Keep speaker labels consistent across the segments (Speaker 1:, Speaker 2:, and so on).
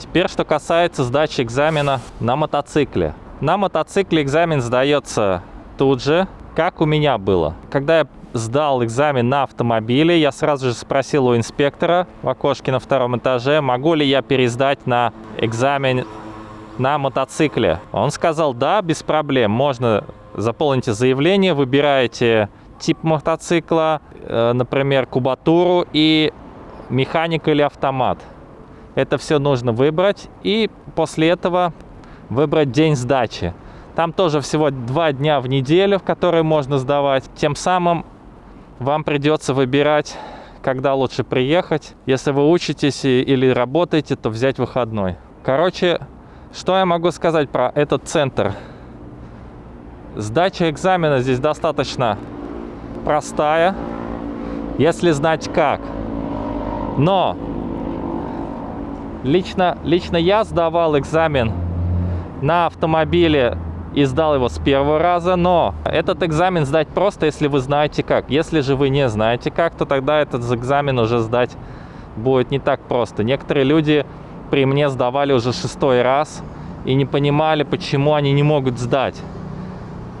Speaker 1: Теперь, что касается сдачи экзамена на мотоцикле. На мотоцикле экзамен сдается тут же, как у меня было. Когда я сдал экзамен на автомобиле, я сразу же спросил у инспектора в окошке на втором этаже, могу ли я пересдать на экзамен на мотоцикле. Он сказал, да, без проблем, можно заполните заявление, выбираете тип мотоцикла, э, например, кубатуру и механика или автомат. Это все нужно выбрать и после этого выбрать день сдачи. Там тоже всего два дня в неделю, в которые можно сдавать. Тем самым вам придется выбирать, когда лучше приехать. Если вы учитесь или работаете, то взять выходной. Короче, что я могу сказать про этот центр? Сдача экзамена здесь достаточно простая, если знать как. Но лично, лично я сдавал экзамен на автомобиле и сдал его с первого раза, но этот экзамен сдать просто, если вы знаете как. Если же вы не знаете как, то тогда этот экзамен уже сдать будет не так просто. Некоторые люди при мне сдавали уже шестой раз и не понимали, почему они не могут сдать.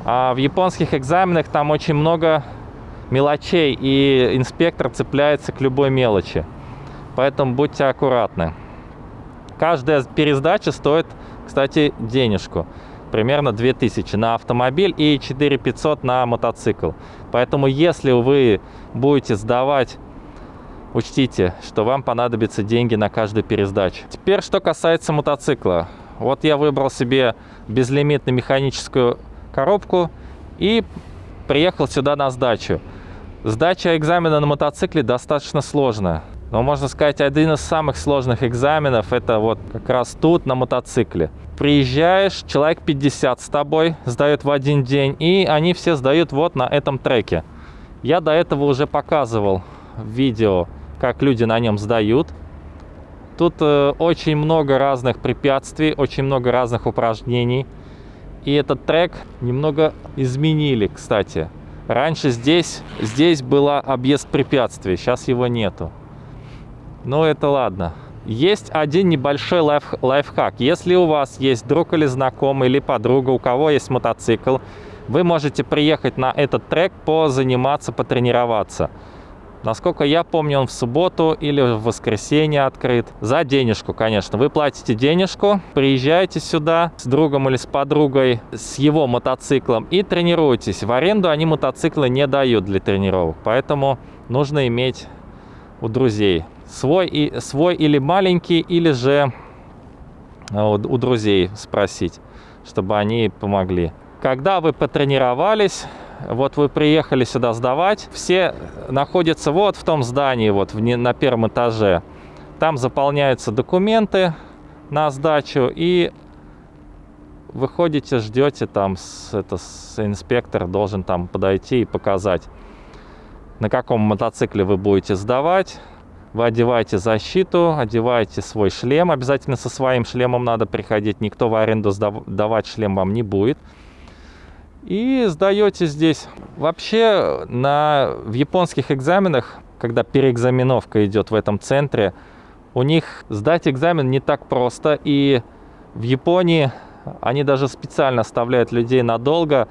Speaker 1: А в японских экзаменах там очень много мелочей, и инспектор цепляется к любой мелочи. Поэтому будьте аккуратны. Каждая пересдача стоит, кстати, денежку. Примерно 2000 на автомобиль и 4500 на мотоцикл. Поэтому если вы будете сдавать учтите, что вам понадобятся деньги на каждую пересдачу. Теперь, что касается мотоцикла. Вот я выбрал себе безлимитную механическую коробку и приехал сюда на сдачу. Сдача экзамена на мотоцикле достаточно сложная. Но можно сказать, один из самых сложных экзаменов это вот как раз тут на мотоцикле. Приезжаешь, человек 50 с тобой сдают в один день, и они все сдают вот на этом треке. Я до этого уже показывал видео, как люди на нем сдают. Тут э, очень много разных препятствий, очень много разных упражнений. И этот трек немного изменили, кстати. Раньше здесь, здесь была объезд препятствий, сейчас его нету. Но это ладно. Есть один небольшой лайф, лайфхак. Если у вас есть друг или знакомый, или подруга, у кого есть мотоцикл, вы можете приехать на этот трек, позаниматься, потренироваться. Насколько я помню, он в субботу или в воскресенье открыт. За денежку, конечно. Вы платите денежку, приезжаете сюда с другом или с подругой, с его мотоциклом и тренируетесь. В аренду они мотоциклы не дают для тренировок, поэтому нужно иметь у друзей. Свой, и, свой или маленький, или же у, у друзей спросить, чтобы они помогли. Когда вы потренировались, вот вы приехали сюда сдавать, все находятся вот в том здании, вот в, на первом этаже. Там заполняются документы на сдачу и выходите, ждете там, с, это, с, инспектор должен там подойти и показать, на каком мотоцикле вы будете сдавать. Вы одеваете защиту, одеваете свой шлем. Обязательно со своим шлемом надо приходить. Никто в аренду сдавать шлем вам не будет и сдаете здесь. Вообще на, в японских экзаменах, когда переэкзаменовка идет в этом центре, у них сдать экзамен не так просто. И в Японии они даже специально оставляют людей надолго,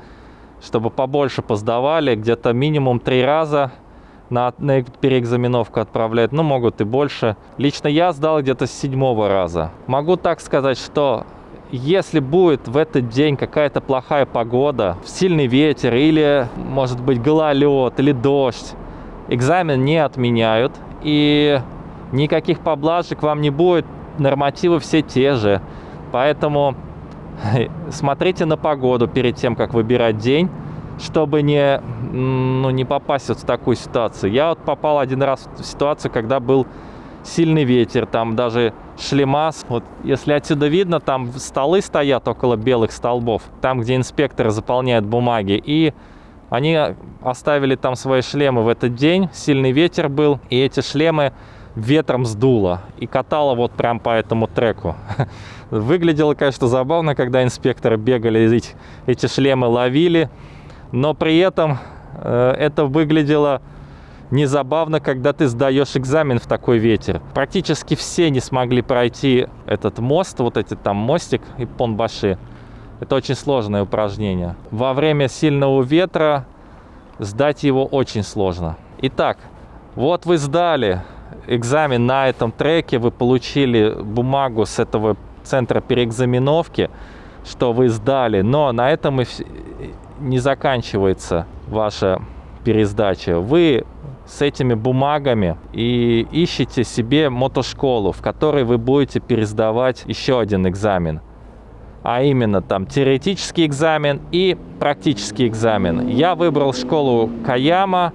Speaker 1: чтобы побольше поздавали, где-то минимум три раза на, на переэкзаменовку отправляют, ну могут и больше. Лично я сдал где-то с седьмого раза. Могу так сказать, что если будет в этот день какая-то плохая погода, сильный ветер или, может быть, гололед или дождь, экзамен не отменяют и никаких поблажек вам не будет, нормативы все те же. Поэтому смотрите на погоду перед тем, как выбирать день, чтобы не, ну, не попасть вот в такую ситуацию. Я вот попал один раз в ситуацию, когда был сильный ветер, там даже шлемас. Вот если отсюда видно, там столы стоят около белых столбов, там, где инспекторы заполняют бумаги. И они оставили там свои шлемы в этот день, сильный ветер был, и эти шлемы ветром сдуло и катало вот прям по этому треку. Выглядело, конечно, забавно, когда инспекторы бегали, эти, эти шлемы ловили, но при этом это выглядело не забавно, когда ты сдаешь экзамен в такой ветер. Практически все не смогли пройти этот мост, вот эти там мостик и понбаши. Это очень сложное упражнение. Во время сильного ветра сдать его очень сложно. Итак, вот вы сдали экзамен на этом треке, вы получили бумагу с этого центра переэкзаменовки, что вы сдали, но на этом и не заканчивается ваша пересдача. Вы с этими бумагами и ищете себе мотошколу, в которой вы будете пересдавать еще один экзамен. А именно там теоретический экзамен и практический экзамен. Я выбрал школу Каяма,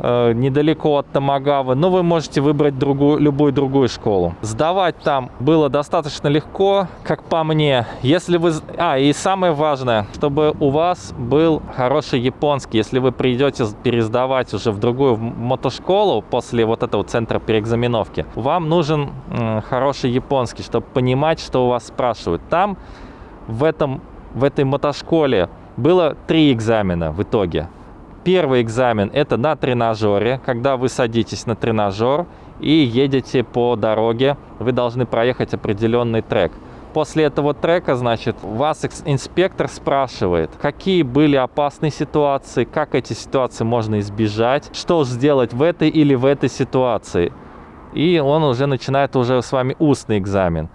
Speaker 1: недалеко от Тамагавы, но вы можете выбрать другую, любую другую школу. Сдавать там было достаточно легко, как по мне. Если вы... А, и самое важное, чтобы у вас был хороший японский. Если вы придете пересдавать уже в другую мотошколу после вот этого центра переэкзаменовки, вам нужен э, хороший японский, чтобы понимать, что у вас спрашивают. Там, в, этом, в этой мотошколе, было три экзамена в итоге. Первый экзамен это на тренажере, когда вы садитесь на тренажер и едете по дороге, вы должны проехать определенный трек. После этого трека, значит, вас инспектор спрашивает, какие были опасные ситуации, как эти ситуации можно избежать, что сделать в этой или в этой ситуации. И он уже начинает уже с вами устный экзамен.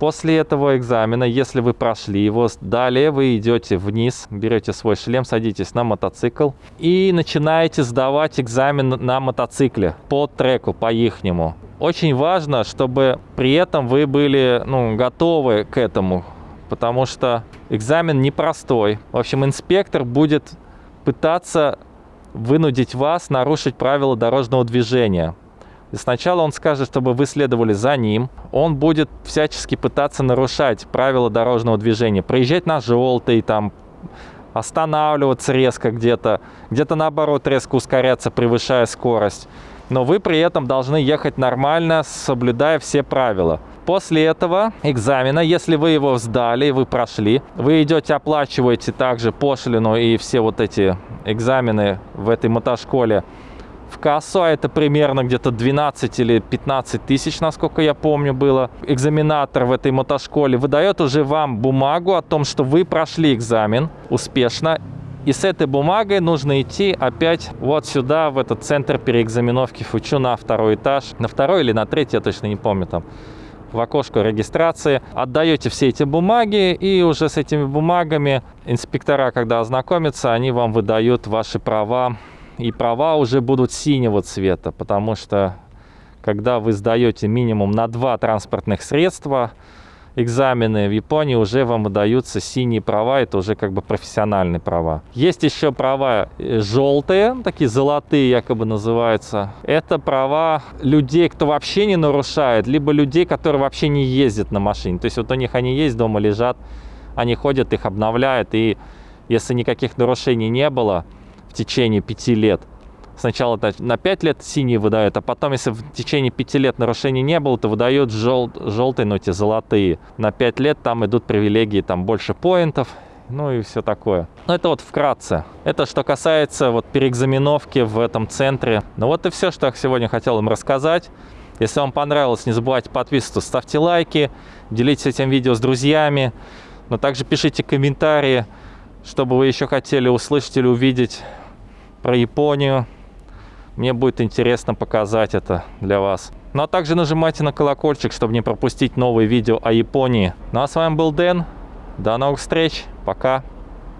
Speaker 1: После этого экзамена, если вы прошли его, далее вы идете вниз, берете свой шлем, садитесь на мотоцикл и начинаете сдавать экзамен на мотоцикле по треку, по ихнему. Очень важно, чтобы при этом вы были ну, готовы к этому, потому что экзамен непростой. В общем, инспектор будет пытаться вынудить вас нарушить правила дорожного движения. И сначала он скажет, чтобы вы следовали за ним. Он будет всячески пытаться нарушать правила дорожного движения. Проезжать на желтый, там, останавливаться резко где-то. Где-то наоборот резко ускоряться, превышая скорость. Но вы при этом должны ехать нормально, соблюдая все правила. После этого экзамена, если вы его сдали вы прошли, вы идете, оплачиваете также пошлину и все вот эти экзамены в этой мотошколе в кассу, а это примерно где-то 12 или 15 тысяч, насколько я помню, было. Экзаменатор в этой мотошколе выдает уже вам бумагу о том, что вы прошли экзамен успешно. И с этой бумагой нужно идти опять вот сюда, в этот центр переэкзаменовки Фучу на второй этаж. На второй или на третий, я точно не помню там в окошко регистрации, отдаете все эти бумаги, и уже с этими бумагами инспектора, когда ознакомятся, они вам выдают ваши права и права уже будут синего цвета, потому что когда вы сдаете минимум на два транспортных средства, экзамены в Японии уже вам выдаются синие права, это уже как бы профессиональные права. Есть еще права э, желтые, такие золотые якобы называются. Это права людей, кто вообще не нарушает, либо людей, которые вообще не ездят на машине. То есть вот у них они есть, дома лежат, они ходят, их обновляют, и если никаких нарушений не было, в течение пяти лет. Сначала на 5 лет синий выдают, а потом, если в течение 5 лет нарушений не было, то выдают жел желтые, но эти золотые. На 5 лет там идут привилегии, там больше поинтов, ну и все такое. Ну это вот вкратце. Это что касается вот переэкзаменовки в этом центре. Ну вот и все, что я сегодня хотел им рассказать. Если вам понравилось, не забывайте подписываться, ставьте лайки, делитесь этим видео с друзьями. Но также пишите комментарии, чтобы вы еще хотели услышать или увидеть про Японию. Мне будет интересно показать это для вас. Ну а также нажимайте на колокольчик, чтобы не пропустить новые видео о Японии. Ну а с вами был Дэн. До новых встреч. Пока.